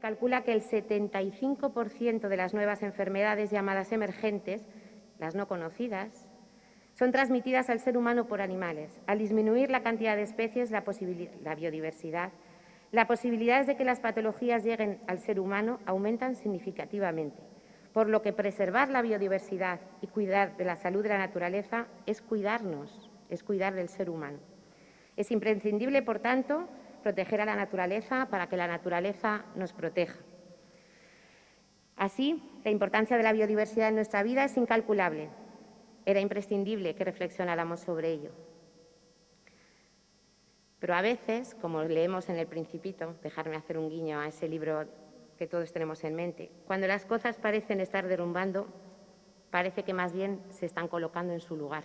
Calcula que el 75% de las nuevas enfermedades llamadas emergentes, las no conocidas, son transmitidas al ser humano por animales. Al disminuir la cantidad de especies, la, la biodiversidad, las posibilidades de que las patologías lleguen al ser humano aumentan significativamente, por lo que preservar la biodiversidad y cuidar de la salud de la naturaleza es cuidarnos, es cuidar del ser humano. Es imprescindible, por tanto, proteger a la naturaleza para que la naturaleza nos proteja. Así, la importancia de la biodiversidad en nuestra vida es incalculable era imprescindible que reflexionáramos sobre ello. Pero a veces, como leemos en El Principito, dejarme hacer un guiño a ese libro que todos tenemos en mente, cuando las cosas parecen estar derrumbando, parece que más bien se están colocando en su lugar.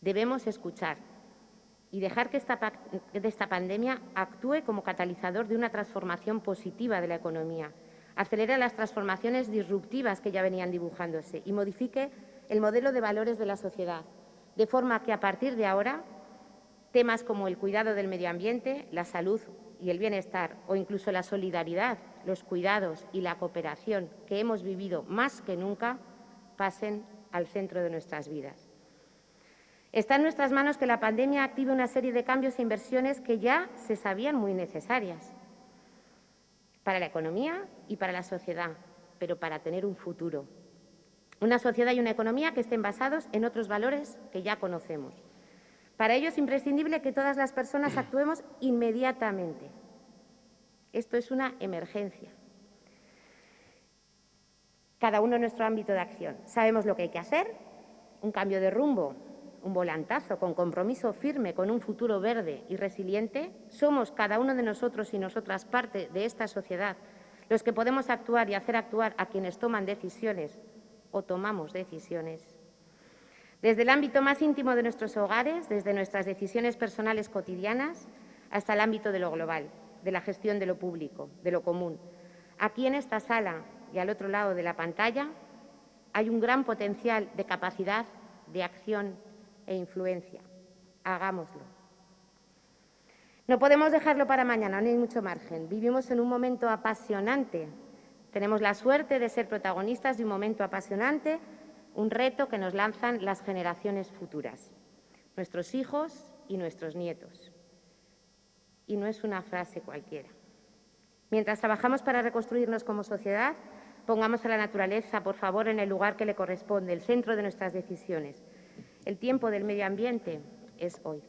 Debemos escuchar y dejar que esta, pandemia actúe como catalizador de una transformación positiva de la economía, acelere las transformaciones disruptivas que ya venían dibujándose y modifique el modelo de valores de la sociedad, de forma que a partir de ahora temas como el cuidado del medio ambiente, la salud y el bienestar o incluso la solidaridad, los cuidados y la cooperación que hemos vivido más que nunca pasen al centro de nuestras vidas. Está en nuestras manos que la pandemia active una serie de cambios e inversiones que ya se sabían muy necesarias para la economía y para la sociedad, pero para tener un futuro. Una sociedad y una economía que estén basados en otros valores que ya conocemos. Para ello es imprescindible que todas las personas actuemos inmediatamente. Esto es una emergencia. Cada uno en nuestro ámbito de acción. Sabemos lo que hay que hacer, un cambio de rumbo un volantazo, con compromiso firme, con un futuro verde y resiliente, somos cada uno de nosotros y nosotras parte de esta sociedad los que podemos actuar y hacer actuar a quienes toman decisiones o tomamos decisiones. Desde el ámbito más íntimo de nuestros hogares, desde nuestras decisiones personales cotidianas, hasta el ámbito de lo global, de la gestión de lo público, de lo común. Aquí en esta sala y al otro lado de la pantalla hay un gran potencial de capacidad, de acción e influencia. Hagámoslo. No podemos dejarlo para mañana, no hay mucho margen. Vivimos en un momento apasionante. Tenemos la suerte de ser protagonistas de un momento apasionante, un reto que nos lanzan las generaciones futuras, nuestros hijos y nuestros nietos. Y no es una frase cualquiera. Mientras trabajamos para reconstruirnos como sociedad, pongamos a la naturaleza, por favor, en el lugar que le corresponde, el centro de nuestras decisiones. El tiempo del medio ambiente es hoy.